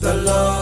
the love.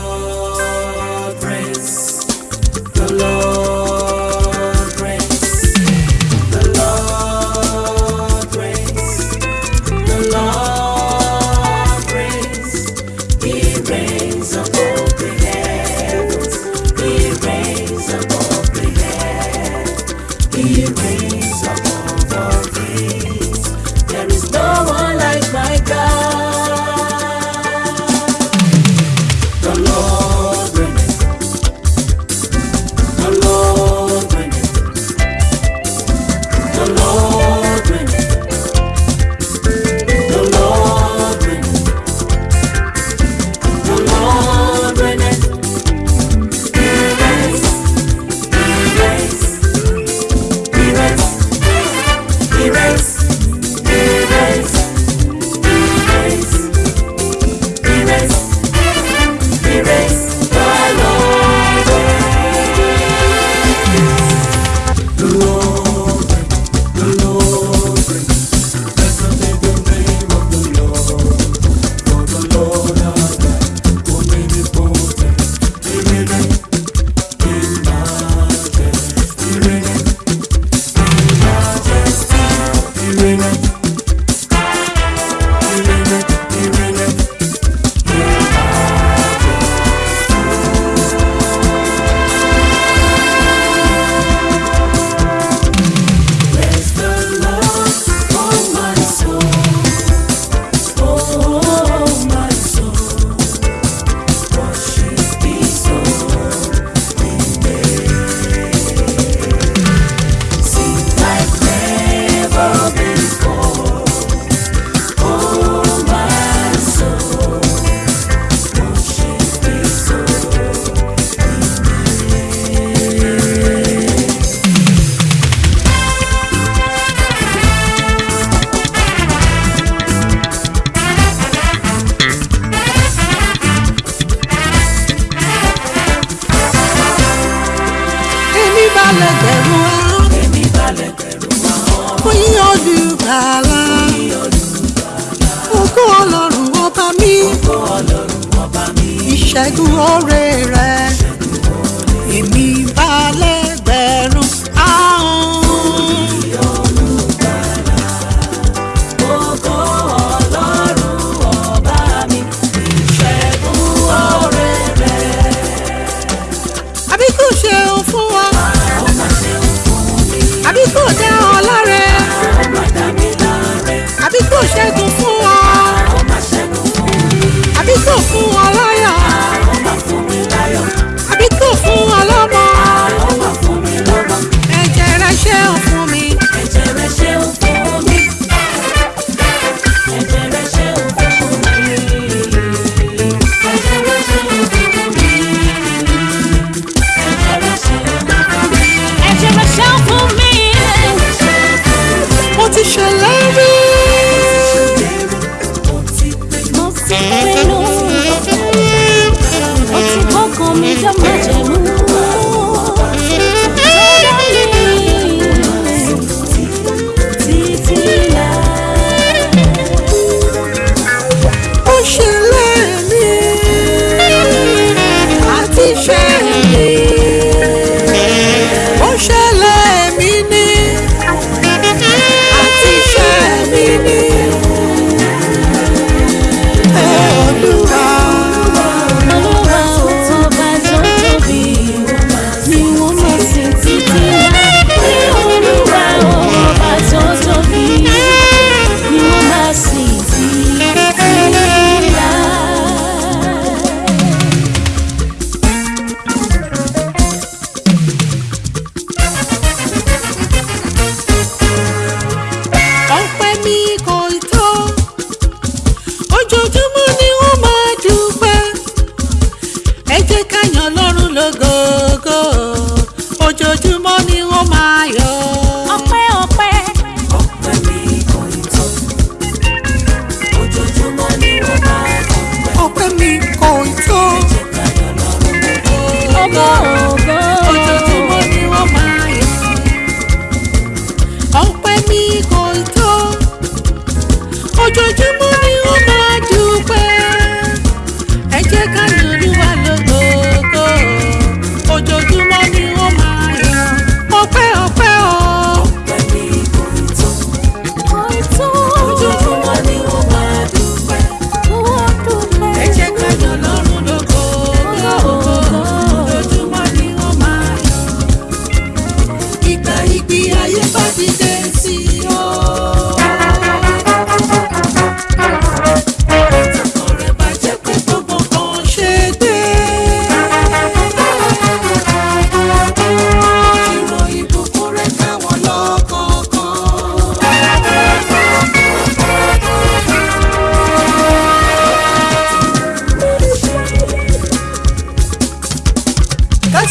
ògo ọlọ́run ọba mi. ìṣẹ́gun ọ̀rẹ́ rẹ̀.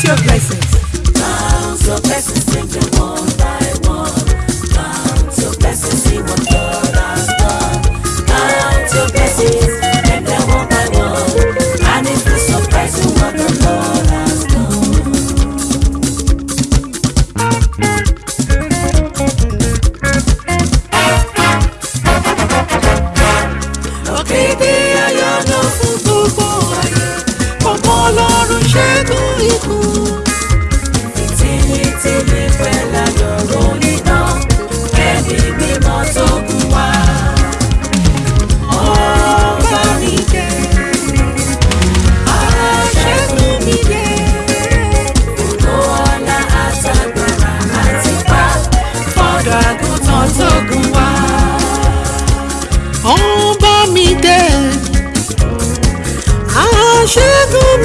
your blessings. Count your blessings, bring them one by one.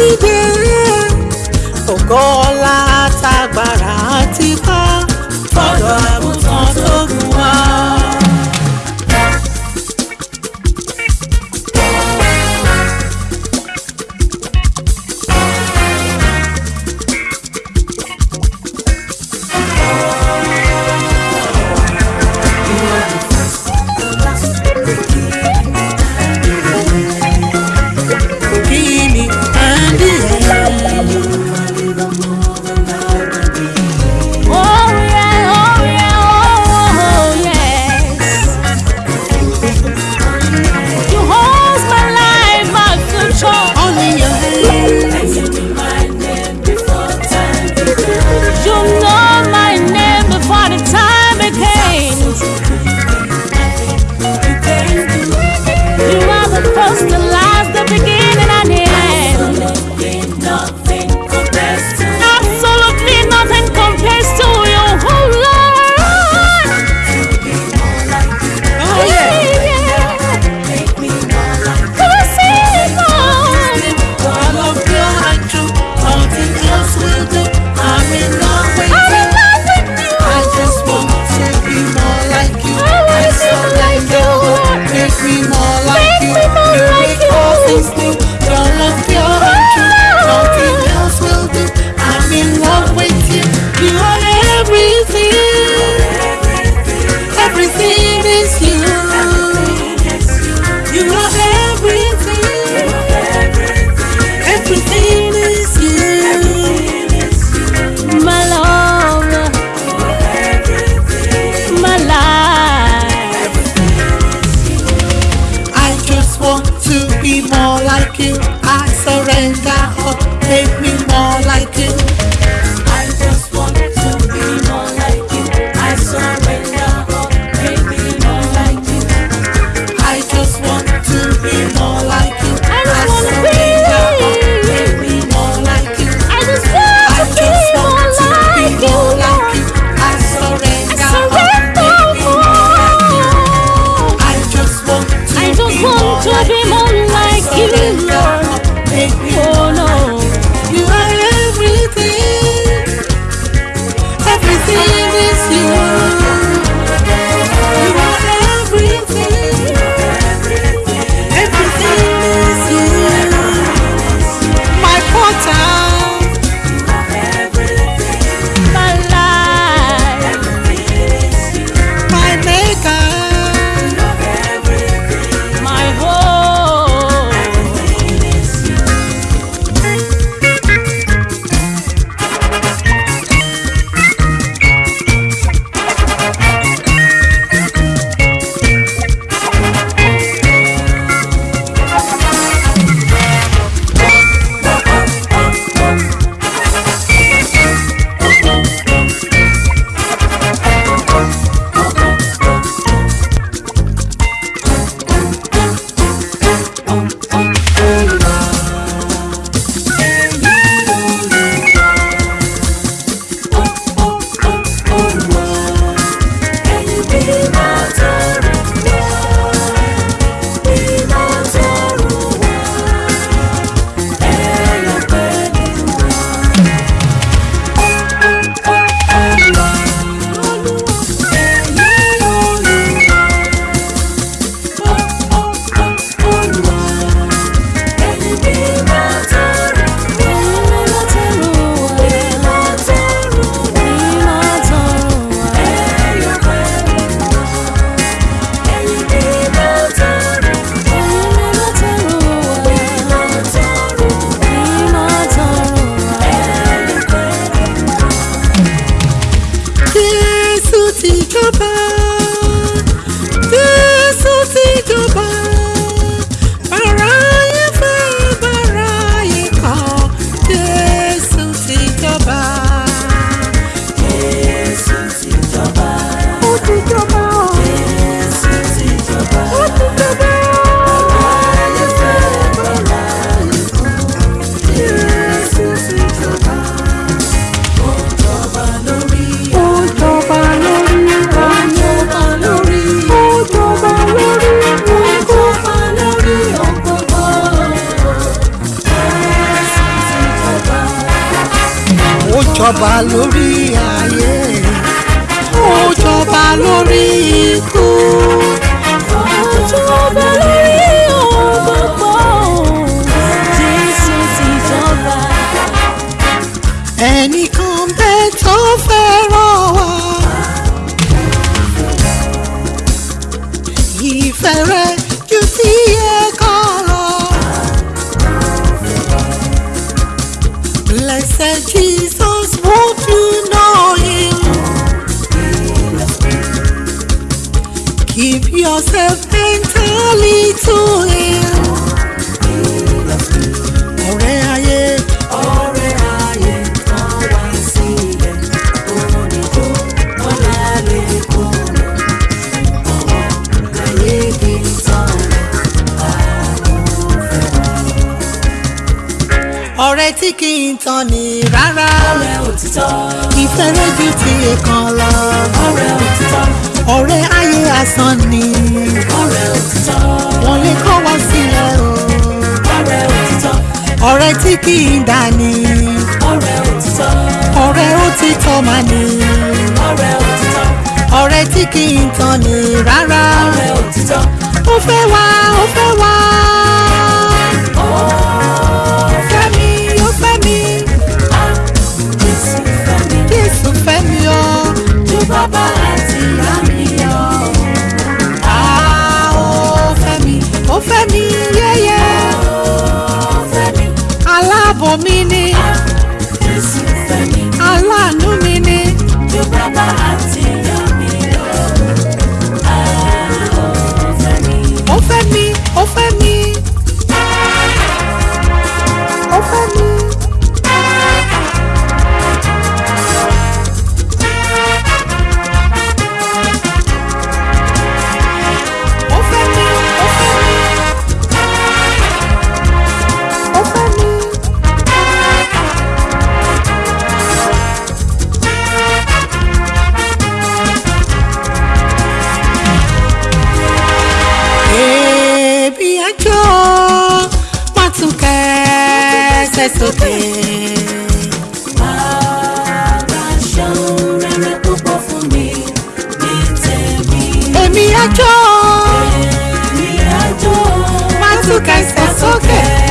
me there. God. jọba lórí ayé ó jọba lórí ikú ó jọba lórí ohun Jésù ti jọba. ẹni rárá. ọ̀rẹ́ òtítọ́. ìfẹ́ méjì tí èèkàn lọ. ọ̀rẹ́ òtítọ́. ọ̀rẹ́ ayé asán ni. ọ̀rẹ́ òtítọ́. wọ́n lè kọ́ wa sílẹ̀ o. ọ̀rẹ́ òtítọ́. ọ̀rẹ́ tí kì í dání. ọ̀rẹ́ òtítọ́. ọ̀rẹ́ òtítọ́ máa ní. ọ̀rẹ́ òtítọ́. ọ̀rẹ́ tí kì í tán ni rárá. ọ̀rẹ́ òtítọ́. ó fẹ́ wá ó fẹ́ wá. I mini jó wọ́n tún kẹ́sẹ̀ sókè. bàbá ṣeun rere púpọ̀ fún mi ní tèmi. èmi á jó èmi á jó wọ́n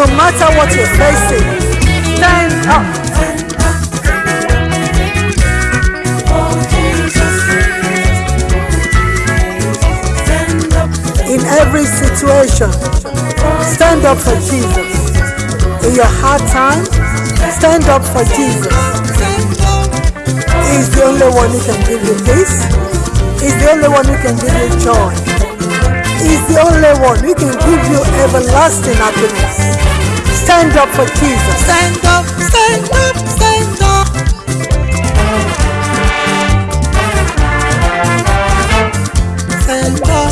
no matter what you're facing, stand up. Uh, in every situation, stand up for Jesus. In your hard time, stand up for Jesus. He's the only one who can give you peace. He's the only one who can give you joy is the only one who can give you everlasting happiness. Stand up for Jesus. Stand up, stand up, stand up. Stand up.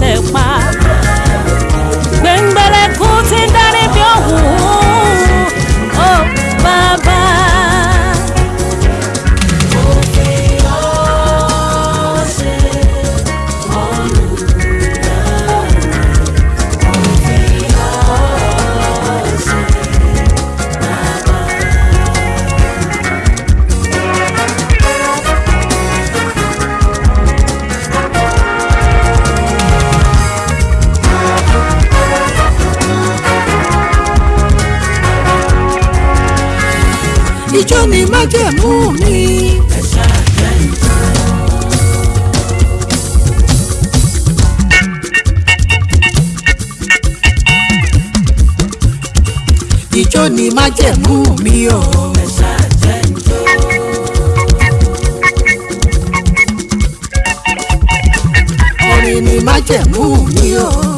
tẹ̀ pa. ijó ni májẹ̀mú mi o. orin ni májẹ̀mú mi o.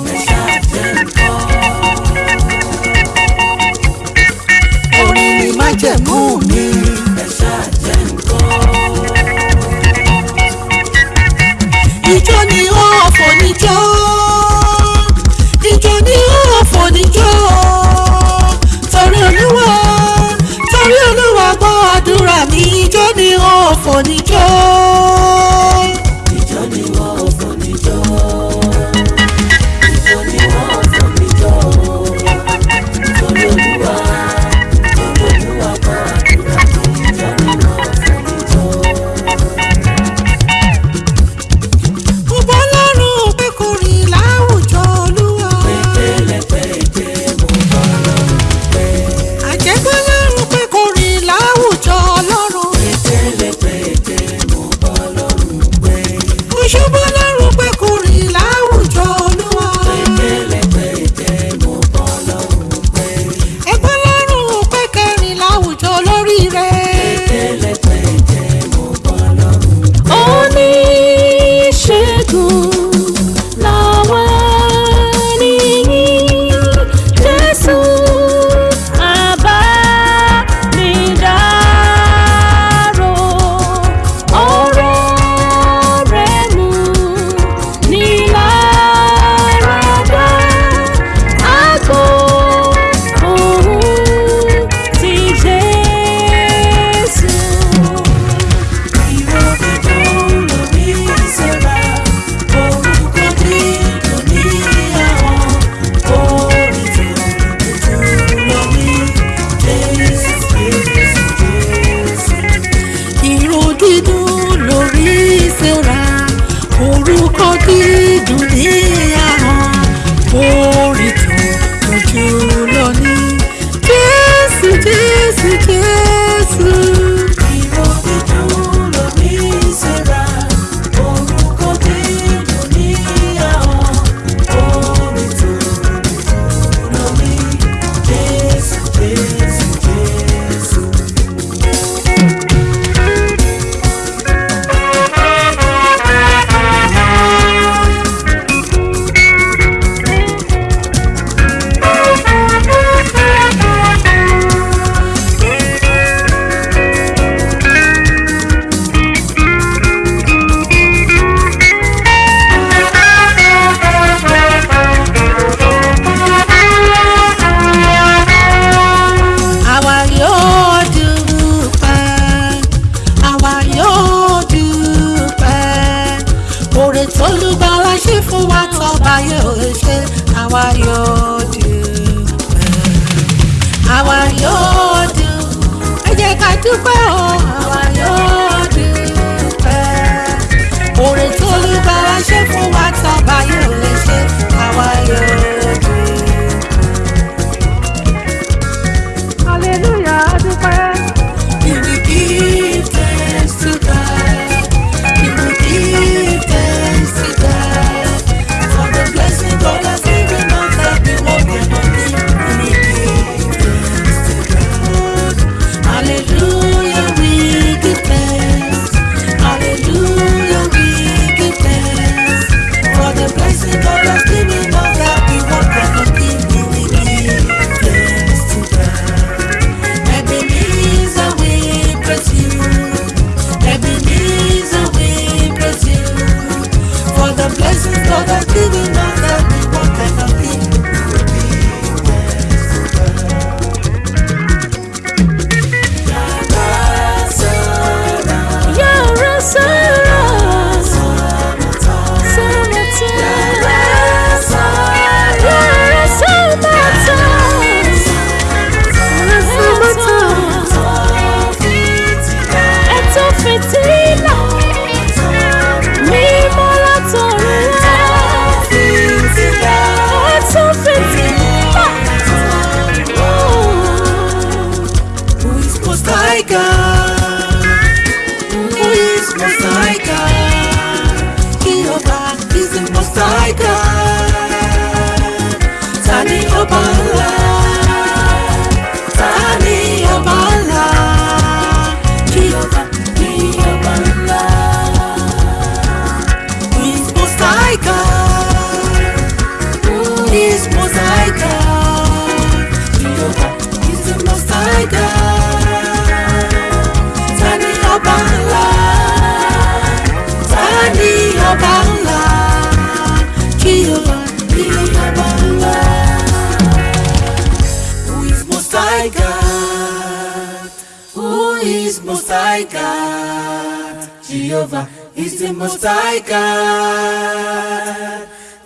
Jehovah is the most high God.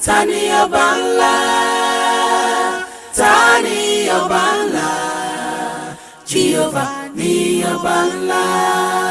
Tani ọba ńlá, tani ọba Jehovah ni ọba